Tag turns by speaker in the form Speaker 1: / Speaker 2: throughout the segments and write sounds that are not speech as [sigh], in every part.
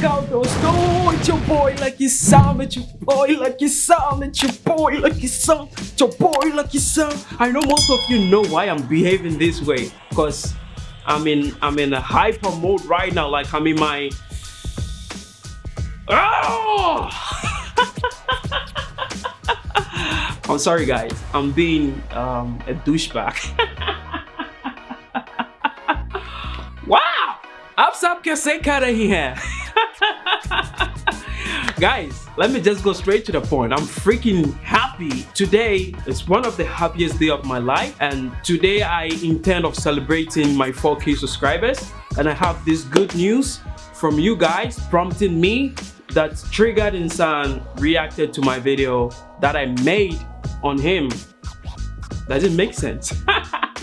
Speaker 1: go, dosto. It's your boy, Lucky Sam. It's your boy, Lucky Sam. It's your boy, Lucky Sam. It's your boy, Lucky Sam. I know most of you know why I'm behaving this way, cause I'm in I'm in a hyper mode right now. Like I'm in my oh! [laughs] I'm sorry, guys. I'm being um, a douchebag. [laughs] wow! Ab sab kaise kar rahi? [laughs] Guys, let me just go straight to the point. I'm freaking happy. Today is one of the happiest day of my life and today I intend of celebrating my 4k subscribers and I have this good news from you guys prompting me that Triggered Insaan reacted to my video that I made on him. Does it make sense?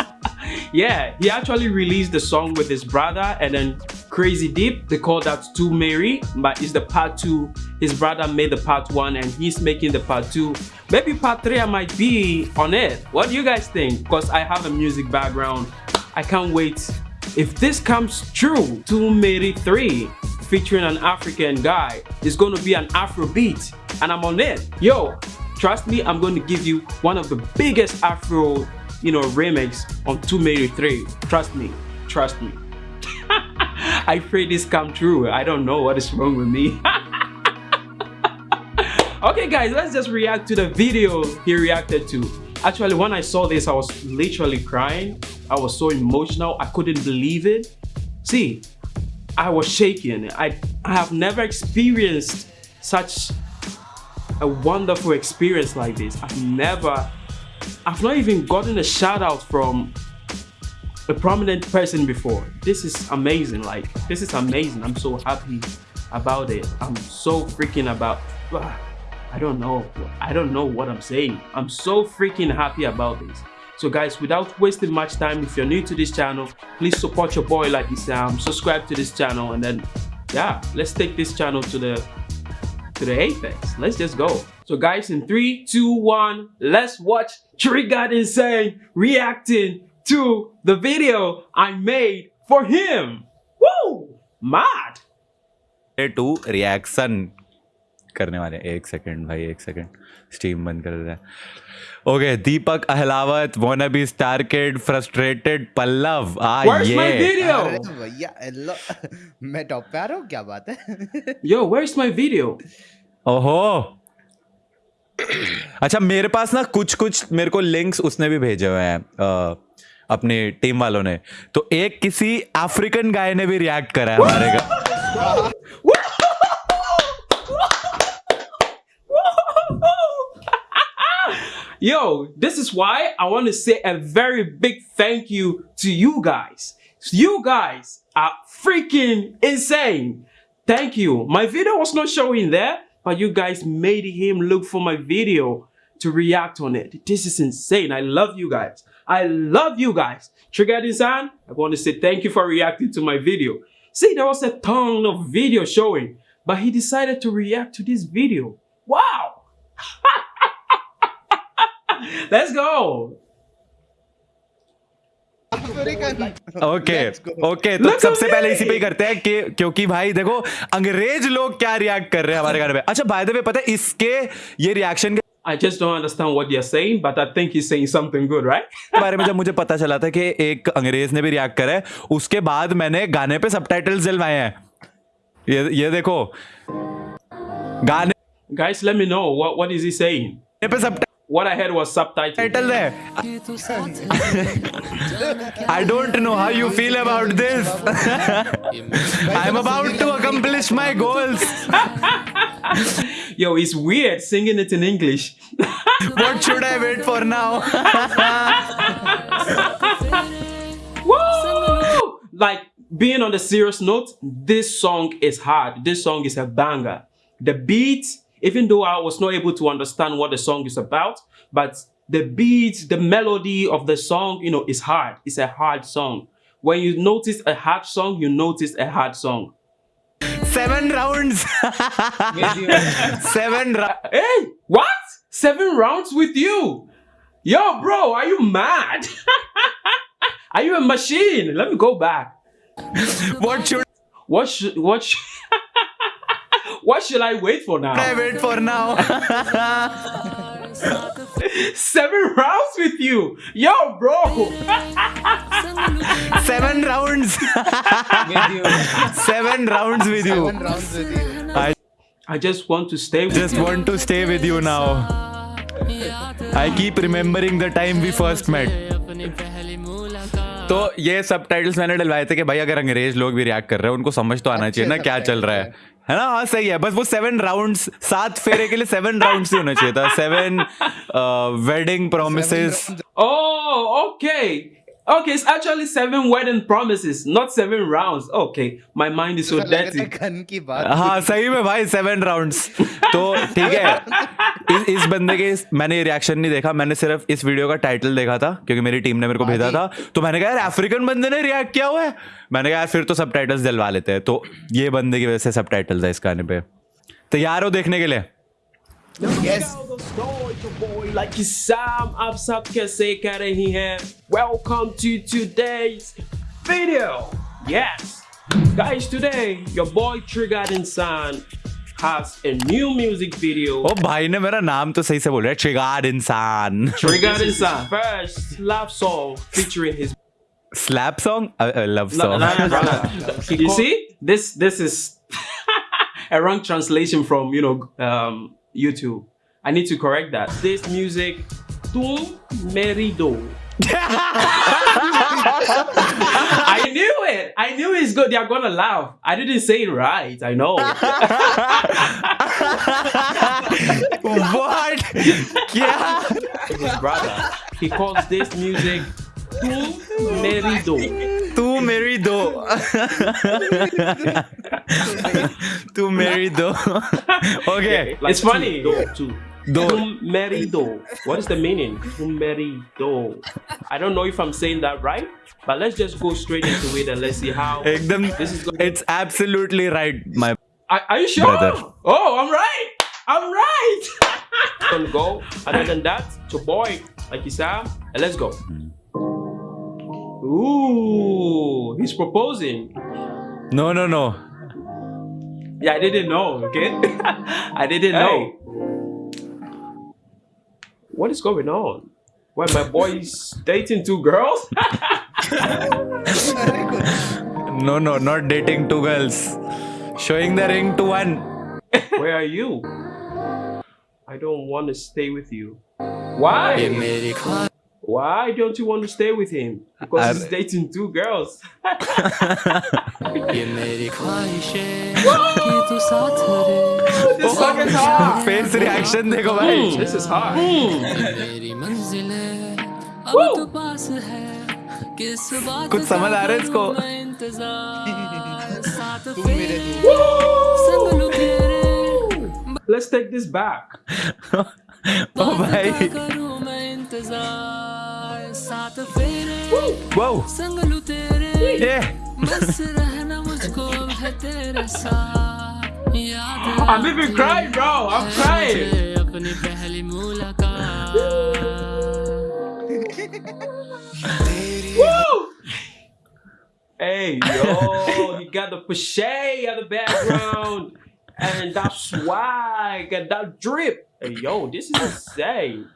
Speaker 1: [laughs] yeah, he actually released the song with his brother and then Crazy Deep. They call that Too Mary, but it's the part two. His brother made the part one and he's making the part two. Maybe part three I might be on it. What do you guys think? Because I have a music background. I can't wait. If this comes true, Too Mary 3 featuring an African guy is going to be an Afro beat and I'm on it. Yo, trust me, I'm going to give you one of the biggest Afro, you know, remix on two mary 3. Trust me, trust me. [laughs] I pray this come true. I don't know what is wrong with me. [laughs] okay guys, let's just react to the video he reacted to. Actually, when I saw this, I was literally crying. I was so emotional. I couldn't believe it. See, I was shaking. I, I have never experienced such a wonderful experience like this. I've never, I've not even gotten a shout out from a prominent person before. This is amazing. Like, this is amazing. I'm so happy about it. I'm so freaking about, I don't know. I don't know what I'm saying. I'm so freaking happy about this. So guys, without wasting much time, if you're new to this channel, please support your boy like this um, subscribe to this channel and then yeah, let's take this channel to the to the apex. Let's just go. So guys, in three, two, one, let's watch Triggered Insane reacting to the video I made for him. Woo! Mad!
Speaker 2: टू reaction करने वाले एक second भाई एक second steam बंद कर दे okay Deepak Ahlawat wanna be star kid frustrated Pallav uh
Speaker 1: Where's my video?
Speaker 3: भैया hello [laughs] मैं टॉप पे आ रहा हूँ क्या बात है
Speaker 1: Yo, where's my video?
Speaker 2: ओहो अच्छा मेरे पास ना कुछ कुछ मेरे को लिंक्स उसने भी भेजे हुए हैं अपनी टीम वालों ने तो एक किसी अफ्रीकन गाय ने भी रिएक्ट करा है हमारे का
Speaker 1: Yo, this is why I want to say a very big thank you to you guys. You guys are freaking insane. Thank you. My video was not showing there, but you guys made him look for my video to react on it. This is insane. I love you guys. I love you guys. Triggered Insaan, I want to say thank you for reacting to my video. See, there was a ton of video showing, but he decided to react to this video. Wow! [laughs] Let's go!
Speaker 2: Okay okay तो सबसे पहले इसी पे ही करते हैं कि क्योंकि भाई देखो अंग्रेज लोग क्या रिएक्ट कर रहे हैं हमारे घर में अच्छा भाई दे पता है इसके ये रिएक्शन के
Speaker 1: I just don't understand what they're saying, but I think he's saying something good, right?
Speaker 2: बारे में जब मुझे पता चला था कि एक अंग्रेज़ ने भी रिएक्ट करा है उसके बाद मैंने गाने पे सबटाइटल्स दिलवाए हैं ये ये देखो गाने
Speaker 1: Guys, let me know what, what is he saying?
Speaker 2: पे सब
Speaker 1: What I heard was subtitle.
Speaker 2: Title है I don't know how you feel about this I am about to accomplish my goals
Speaker 1: Yo, it's weird singing it in English. [laughs]
Speaker 2: What should I wait for now? [laughs]
Speaker 1: Woo! Like being on the serious note, this song is hard. This song is a banger. The beat, even though I was not able to understand what the song is about, but the beat, the melody of the song, you know, is hard. It's a hard song. When you notice a hard song, you notice a hard song.
Speaker 2: Seven rounds. [laughs] Seven rounds.
Speaker 1: Hey, what? Seven rounds with you? Yo, bro, are you mad? [laughs] are you a machine? Let me go back.
Speaker 2: What should
Speaker 1: What should, what sh [laughs] What should I wait for now?
Speaker 2: I wait for now
Speaker 1: Seven rounds with you. Yo, bro.
Speaker 2: seven rounds
Speaker 3: with you.
Speaker 2: seven rounds with you
Speaker 3: Seven rounds with you.
Speaker 2: I
Speaker 1: I just want to stay with
Speaker 2: just you. want to stay with you now I keep remembering the time we first met तो ये सब titles मैंने डलवाए थे कि भाई अगर अंग्रेज़ लोग भी रिएक्ट कर रहे हैं उनको समझ तो आना चाहिए ना क्या चल रहा है है ना? हाँ सही है। बस वो सेवन राउंड सात फेरे के लिए सेवन राउंड ही होना चाहिए था। Seven wedding promise
Speaker 1: Oh, okay. Okay, it's actually seven wedding promises, not seven rounds. Okay, my mind is so
Speaker 3: है
Speaker 1: dirty.
Speaker 3: गन की बात।
Speaker 2: हाँ सही में भाई सेवन राउंड्स तो ठीक है इस, इस बंदे के इस, मैंने ये रिएक्शन नहीं देखा मैंने सिर्फ़ इस वीडियो का टाइटल देखा था क्योंकि मेरी टीम ने मेरे को भेजा था। तो मैंने कहा यार अफ्रीकन बंदे ने रिएक्ट किया हुआ है? मैंने कहा यार फिर तो सब दिलवा लेते हैं। तो ये बंदे की वजह से सब है इस गाने पे। तैयार हो देखने के लिए?
Speaker 3: yes.
Speaker 1: like Sam आप सब कैसे कर रही Welcome to today's video. Yes. Guys today your boy Triggered Insaan has a new music video.
Speaker 2: ओ भाई ने मेरा नाम तो सही से बोला है Triggered Insaan
Speaker 1: Triggered Insaan First love song featuring his
Speaker 2: Slap song? A
Speaker 1: uh, love song.
Speaker 2: No,
Speaker 1: no, no, you see, this this is [laughs] a wrong translation from you know um, YouTube. I need to correct that. This music, Tum Merido. [laughs] I knew it. I knew it's good. They are gonna laugh. I didn't say it right. I know. [laughs]
Speaker 2: what? Yeah.
Speaker 1: His brother. He calls this music Tum Merido.
Speaker 2: Too merry though. Too merry though. okay.
Speaker 1: Like it's funny. Though, too.
Speaker 2: Do
Speaker 1: though What is the meaning? Merido. I don't know if I'm saying that right, but let's just go straight into it and let's see how this is going.
Speaker 2: It's absolutely right, my.
Speaker 1: Are, are you sure?
Speaker 2: Brother.
Speaker 1: Oh, I'm right. I'm right. [laughs] gonna go. Other than that, to boy, like you said, and let's go. Ooh, he's proposing.
Speaker 2: No, no, no.
Speaker 1: Yeah, I didn't know, okay? [laughs] I didn't hey. know. What is going on? Why my boy is dating two girls? [laughs]
Speaker 2: no, no, not dating two girls. Showing the ring to one.
Speaker 1: Where are you? I don't want to stay with you. Why? Why don't you want to stay with him? Because he's
Speaker 2: I-
Speaker 1: dating two girls.
Speaker 4: ये मेरी ख्वाहिशें कि तू साथ रहे
Speaker 1: this song is hard.
Speaker 2: Face reaction देखो भाई
Speaker 1: This is hard.
Speaker 4: मेरी मंजिलें अब
Speaker 1: Woo!
Speaker 4: तो पास है किस बात
Speaker 2: कुछ समझ आ रहा है
Speaker 4: का
Speaker 2: इसको?
Speaker 4: करूं मैं इंतजार साथ
Speaker 3: तू मेरे
Speaker 4: फेरे
Speaker 3: तू
Speaker 4: संग लू तेरे [laughs]
Speaker 1: Let's take this back. [laughs]
Speaker 2: ओ
Speaker 4: बात
Speaker 2: भाई [laughs]
Speaker 4: का करूं मैं इंतजार साथ फेरे
Speaker 2: वाओ
Speaker 4: संग लू तेरे
Speaker 2: ये
Speaker 4: बस रहना मुझको अब है तेरे साथ याद
Speaker 1: I'm even crying, bro. I'm crying.
Speaker 4: मुझे अपनी पहली मुलाकात
Speaker 1: Woo! Hey, yo, you got the pushay at the background, and that swag and that drip. Hey, yo, this is insane.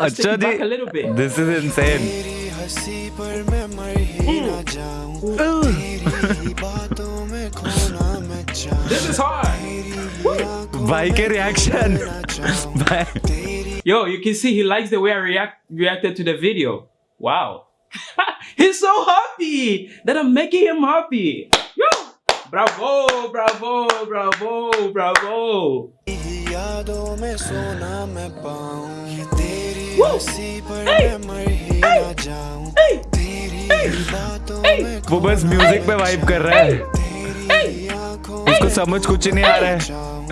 Speaker 1: Let's take
Speaker 2: अच्छा
Speaker 1: it back a
Speaker 2: ji
Speaker 1: little bit.
Speaker 2: This is insane
Speaker 5: तेरी हंसी पर मैं मर ही ना जाऊं तेरी ही बातों में खोना मैं चाहूं
Speaker 1: This is hard.
Speaker 5: तेरी आंखों
Speaker 2: भाई के रिएक्शन
Speaker 5: में ना चाहूं [laughs]
Speaker 2: भाई
Speaker 5: तेरी
Speaker 1: Yo, you can see he likes the way I react reacted to the video. Wow. [laughs] He's so happy that I'm making him happy. Yo! Bravo, bravo, bravo, bravo.
Speaker 2: वो बस म्यूज़िक पे वाइब कर रहा है।
Speaker 5: तेरी आँखों
Speaker 2: उसको समझ कुछ नहीं आ रहा है।
Speaker 5: जाऊँ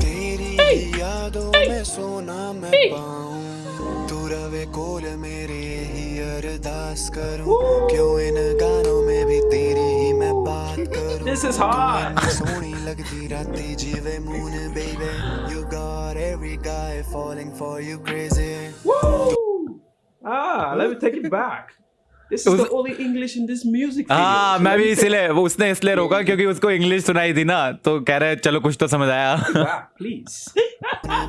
Speaker 5: तेरी यादों में सोना मैं पाऊँ तू रवे कोल मेरे ही अरदास करूँ। क्यों इन गानों में भी तेरी
Speaker 1: This is hard. [laughs]
Speaker 5: सोनी लगती राती जीवे moon baby you got every guy falling for you crazy
Speaker 1: Woo! Ah, let me take it back. This is the
Speaker 2: उस-
Speaker 1: only English in this music video.
Speaker 2: हाँ
Speaker 1: So
Speaker 2: मैं
Speaker 1: let
Speaker 2: भी
Speaker 1: me
Speaker 2: इसलिए वो उसने इसलिए रोका क्योंकि उसको इंग्लिश सुनाई थी ना तो कह रहे चलो कुछ तो समझ आया
Speaker 1: take- Wow, please.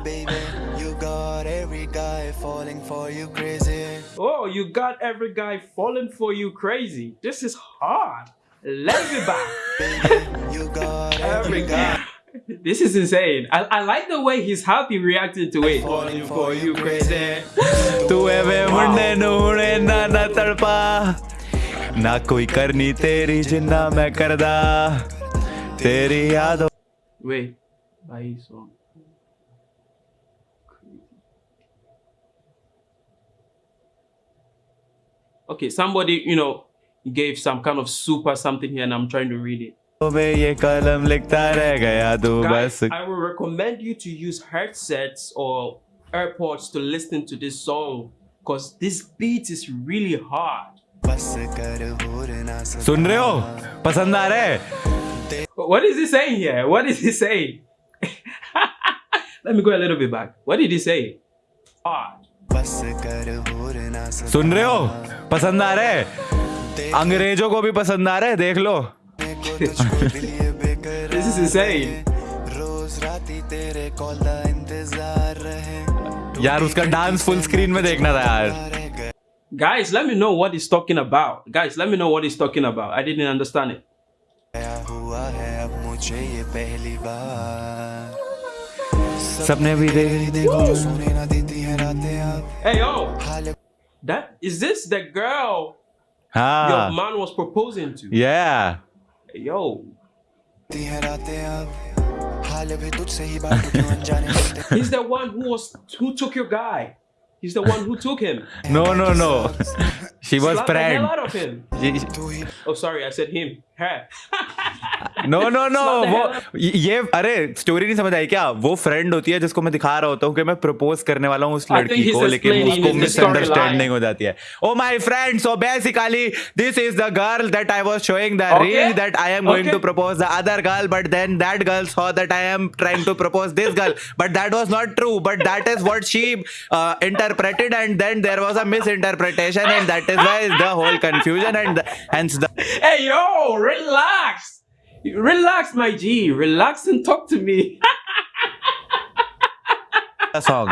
Speaker 5: baby you got every guy falling for you crazy
Speaker 1: Oh, you got every guy falling for you crazy. This is hard. Let me back.
Speaker 5: baby you [laughs] got every guy
Speaker 1: This is insane. I, I like the way he's happy reacting to it.
Speaker 5: falling for you crazy [laughs]
Speaker 2: तू एवे मुंडे नूने ना ना तड़पा ना कोई करनी तेरी जिन्ना मैं करदा तेरी यादों
Speaker 1: Wait. Why is on? Okay, somebody, you know, gave some kind of super something here and I'm trying to read it.
Speaker 2: में ये कलम लिखता रह गया तू
Speaker 1: Guys,
Speaker 2: बस
Speaker 1: I will recommend you to use headsets or AirPods to listen to this song because this beat is really hard.
Speaker 5: बस कर होर ना सदा
Speaker 2: सुन रहे हो पसंद आ रहा है
Speaker 1: What is he saying here? What is he saying? [laughs] Let me go a little bit back. What did he say? Hard.
Speaker 5: बस कर होर ना सदा
Speaker 2: सुन रहे हो पसंद आ रहा है अंग्रेज़ों को भी पसंद आ रहा है देख लो
Speaker 1: This is insane.
Speaker 5: रोज राती तेरे कॉल का इंतज़ार रहे
Speaker 2: यार उसका डांस फुल स्क्रीन में देखना था यार
Speaker 1: Guys, let me know what he's talking about. Guys, let me know what he's talking about. I didn't understand it.
Speaker 5: है
Speaker 2: सपने भी देख
Speaker 5: है
Speaker 1: Hey, yo, that is this the girl ah.
Speaker 2: your
Speaker 1: man was proposing to.
Speaker 2: Yeah.
Speaker 1: Yo. [laughs] He's the one who was who took your guy. He's the one who took him.
Speaker 2: no, no, no. she was
Speaker 5: praying.
Speaker 1: Oh, sorry, I said him. Her. [laughs]
Speaker 2: No
Speaker 1: no no
Speaker 2: वो ये अरे story नहीं समझ आई क्या? वो friend होती है जिसको मैं दिखा रहा होता हूँ कि मैं प्रपोज करने वाला हूँ उस लड़की को लेकिन उसको मिसअंडरस्टैंडिंग हो जाती है। ओ my friend so basically this is the girl that I was
Speaker 1: showing
Speaker 2: the ring that I am
Speaker 1: going
Speaker 2: to propose the other girl but then that girl saw that I am trying to propose this girl but that was not true but that is what she interpreted and then there was a misinterpretation and that is why the whole confusion and hence the
Speaker 1: Hey yo, relax. Relax, my G. Relax and talk to me.
Speaker 2: That's
Speaker 3: all.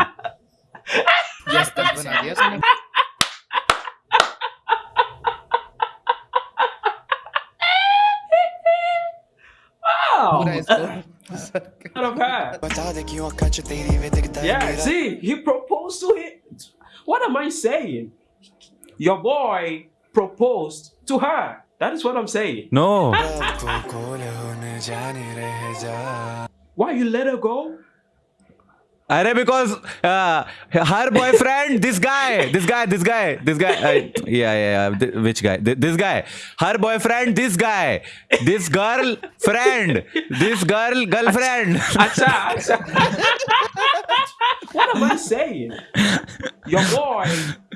Speaker 3: Yes, that's buenos días.
Speaker 1: Wow. out of her. Yeah, see, he proposed to her. What am I saying? Your boy proposed to her. That is what I'm saying.
Speaker 2: No. [laughs]
Speaker 1: Why you let her go?
Speaker 2: Arey, because uh, her boyfriend, this guy, this guy, this guy, this guy, uh, yeah, yeah, yeah, th- which guy? Th- this guy, her boyfriend, this guy, this girl friend, this girl girlfriend.
Speaker 1: Acha, acha. what am I saying? Your boy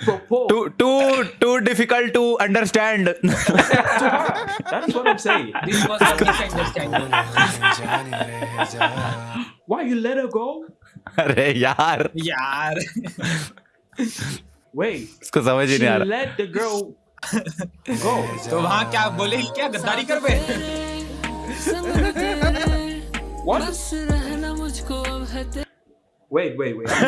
Speaker 1: proposed
Speaker 2: too, too, too difficult to understand.
Speaker 1: to [laughs] her. That is what I'm saying.
Speaker 6: This was a misunderstanding.
Speaker 5: होने जाने रह जा
Speaker 1: Why you let her go?
Speaker 2: अरे यार
Speaker 6: यार
Speaker 1: Wait,
Speaker 2: इसको समझ ही
Speaker 1: she
Speaker 2: नहीं आ रहा
Speaker 1: let the girl go.
Speaker 6: तो वहाँ क्या बोले क्या गद्दारी कर बे
Speaker 1: What?
Speaker 4: बस रहना मुझको अब है तेरे
Speaker 1: Wait, wait, wait. Let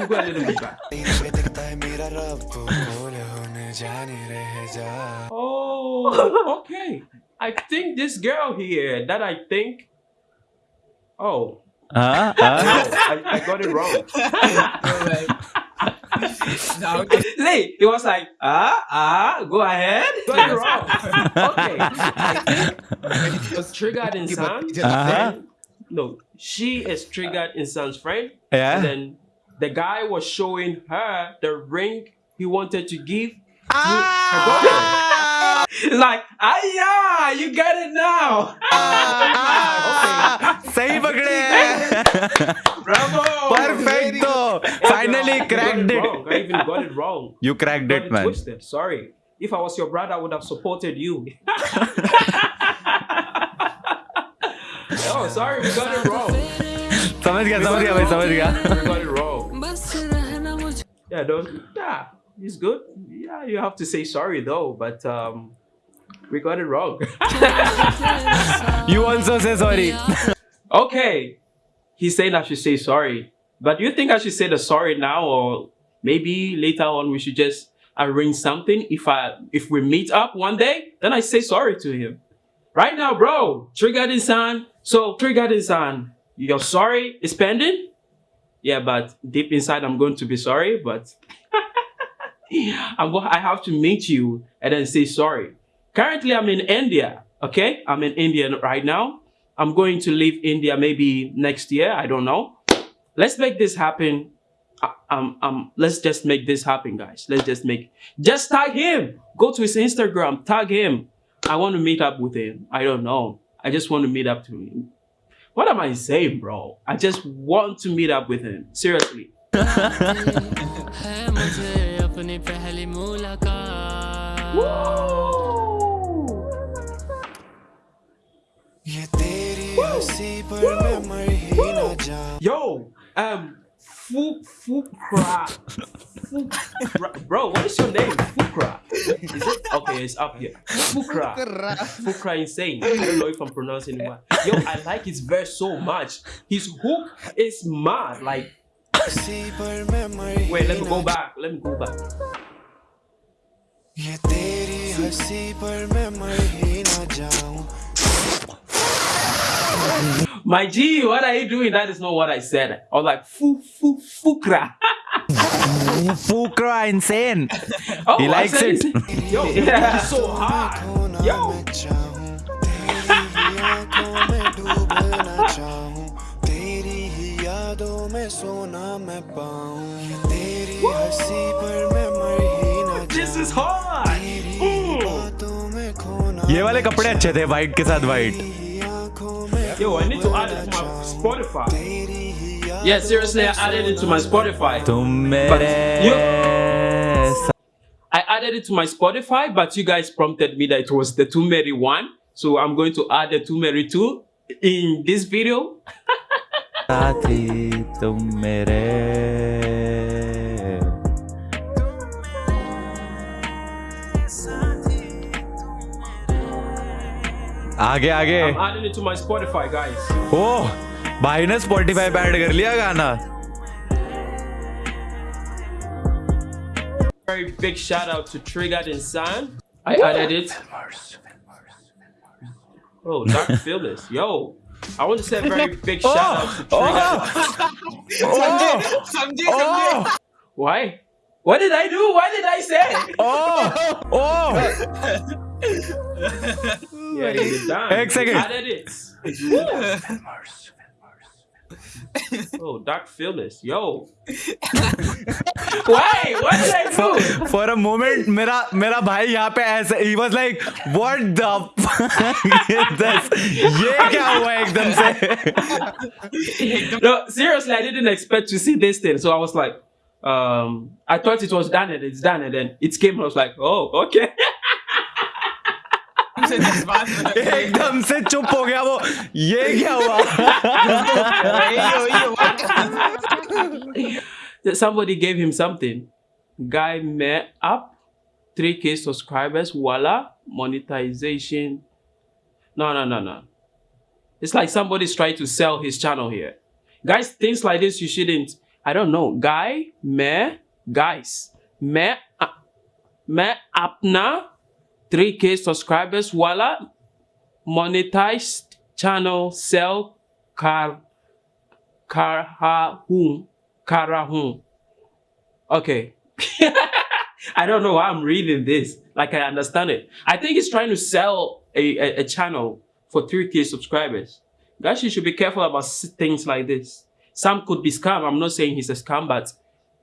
Speaker 1: me go a little bit back.
Speaker 5: तेरी वे दिखता है मेरा रब को खोल होने जाने रह जा
Speaker 1: Oh, okay. I think this girl here that I think. Oh,
Speaker 2: हाँ [laughs]
Speaker 1: no, I, I got it wrong.
Speaker 6: Now,
Speaker 1: See, it was like, ah, ah, go ahead. Got it wrong. Okay. I [laughs] think it was triggered in Sam's
Speaker 2: Uh-huh.
Speaker 1: No, she is triggered in Sam's friend.
Speaker 2: Yeah.
Speaker 1: And then the guy was showing her the ring he wanted to give to her girlfriend. [laughs] It's like, ah, yeah, you get it now.
Speaker 2: सही पकड़े
Speaker 1: Bravo.
Speaker 2: Perfecto. Finally
Speaker 1: You got
Speaker 2: cracked
Speaker 1: it
Speaker 2: it.
Speaker 1: wrong. I even got it wrong.
Speaker 2: You cracked
Speaker 1: Got
Speaker 2: it,
Speaker 1: it
Speaker 2: man.
Speaker 1: twisted. Sorry. If I was your brother, I would have supported you. [laughs] oh, sorry, we got it wrong.
Speaker 2: समझ गया समझ गया भाई समझ गया
Speaker 1: We got it wrong.
Speaker 4: बस रहना मुझको
Speaker 1: Yeah, don't. Yeah, he's good. Yeah, you have to say sorry though, but um, we got it wrong. [laughs]
Speaker 2: You also say sorry.
Speaker 1: okay, he's saying I should say sorry, but do you think I should say the sorry now, or maybe later on we should just arrange something? If I if we meet up one day, then I say sorry to him. Right now, bro, trigger triggered insaan. So triggered You're sorry is pending. Yeah, but deep inside, I'm going to be sorry, but [laughs] I'm go- I have to meet you and then say sorry. Currently, I'm in India. Okay, I'm in India right now. I'm going to leave India maybe next year. I don't know. Let's make this happen. Uh, Um, um, let's just make this happen, guys. Let's just make. Just tag him. Go to his Instagram. Tag him. I want to meet up with him. I don't know. I just want to meet up to him. What am I saying, bro? I just want to meet up with him. Seriously. [laughs]
Speaker 4: है
Speaker 1: Yo, um, Fukra. Fukra. Bro, what is your name? Fukra. Is it? Okay, it's up here. Fukra. Fukra insane. I don't know if I'm pronouncing it well. Yo, I like his verse so much. His hook is mad. Like,
Speaker 5: हंसी पर मैं मर ही
Speaker 1: wait, let me
Speaker 5: ना
Speaker 1: go back. Let me go back.
Speaker 5: ये तेरी हंसी पर मैं मर ही ना जाऊं [laughs]
Speaker 1: My G, what are you doing? That is not what I said. I was like, fu, fu, fukra. [laughs]
Speaker 2: Fukra insane. [laughs]
Speaker 1: Oh,
Speaker 2: He
Speaker 1: I
Speaker 2: likes
Speaker 1: said
Speaker 2: it.
Speaker 1: it. Yo, yeah, it's so hard.
Speaker 5: खोना
Speaker 1: Yo.
Speaker 5: मैं चाहूं तेरी ही आंखों में डूबना चाहूं तेरी ही यादों में सोना मैं पाऊं ये तेरी हंसी पर मैं मर ही ना
Speaker 1: This is
Speaker 5: जाऊं
Speaker 1: hard.
Speaker 5: तेरी
Speaker 1: Mm.
Speaker 5: बातों में खोना
Speaker 2: ये वाले कपड़े अच्छे थे वाइट के साथ वाइट
Speaker 5: तेरी आंखों में
Speaker 1: Yo, I need to add it to my Spotify. Yeah, seriously, I added it to my Spotify. But
Speaker 2: you,
Speaker 1: I added it to my Spotify, but you guys prompted me that it was the Tumeri one. So I'm going to add the Tumeri 2 in this video.
Speaker 2: आगे आगे
Speaker 1: I'm adding it to my Spotify, guys.
Speaker 2: ओह भाई ने Spotify पे add कर लिया गाना
Speaker 1: Very big shout out to Triggered Insan. I added it. Oh, Dark Phyllis. Yo, I want to say a very big oh, shout out to Triggered.
Speaker 6: समझे समझे समझे
Speaker 1: Why? What did I do? What did I say?
Speaker 2: Oh oh
Speaker 1: Yeah, you're done.
Speaker 2: Egg second.
Speaker 1: Added it. oh, Dark Phyllis. Yo. [laughs] Why? What did I do?
Speaker 2: For a moment मेरा मेरा भाई यहाँ पे ऐसे he was like what the [laughs] ये क्या हुआ एकदम से [laughs]
Speaker 1: No, seriously, I didn't expect to see this thing. So I was like, um, I thought it was done and it's done. And then it came. I was like, oh, okay.
Speaker 2: एकदम [laughs] से चुप हो गया वो ये क्या हुआ
Speaker 6: वही वही वही
Speaker 1: That [laughs] somebody gave him something. Guy met up, 3k subscribers, voila, monetization. No, no, no, no. It's like somebody's trying to sell his channel here. Guys, things like this you shouldn't. I don't know. Guy, me, guys, me, uh, me, apna, 3k subscribers, voila, monetized channel, sell, car, car ha Karahun. Karahun. Okay. [laughs] I don't know why I'm reading this. Like I understand it. I think he's trying to sell a, a, a channel for 3k subscribers. Guys, you should be careful about things like this. Some could be scam. I'm not saying he's a scam, but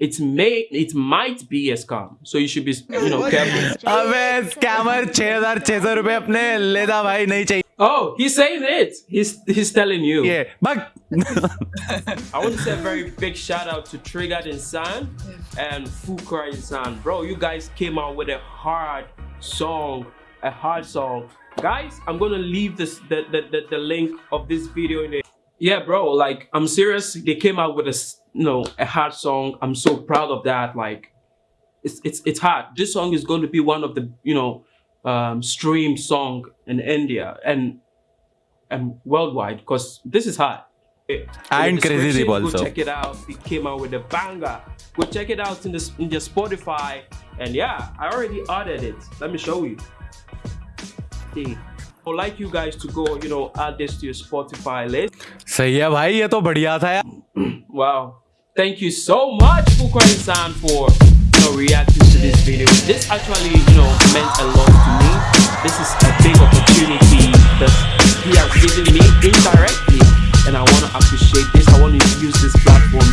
Speaker 1: it's may it might be a scam so you should be you know careful
Speaker 2: 6600
Speaker 1: Oh, he's saying it. He's he's telling you.
Speaker 2: Yeah, but
Speaker 1: I want to say a very big shout out to Triggered Insaan and Fukra Insaan, bro. You guys came out with a hard song, a hard song, guys. I'm gonna leave this the the, the, the link of this video in it. Yeah, bro. Like I'm serious. They came out with a you know a hard song. I'm so proud of that. Like it's it's it's hard. This song is going to be one of the you know um, stream song in India and and worldwide because this is hard. In the
Speaker 2: And Crazy Deep
Speaker 1: description,
Speaker 2: also.
Speaker 1: Go check it out. It came out with a banger. Go check it out in the in the Spotify. And yeah, I already added it. Let me show you. See. I would like you guys to go, you know, add this to your Spotify list.
Speaker 2: सही है भाई ये तो बढ़िया था यार [clears throat]
Speaker 1: Wow. Thank you so much, Fukwai san for you know, reacting to this video. This actually, you know, meant a lot to me. This is a big opportunity that he has given me indirectly. And I want to appreciate this. I want to use this platform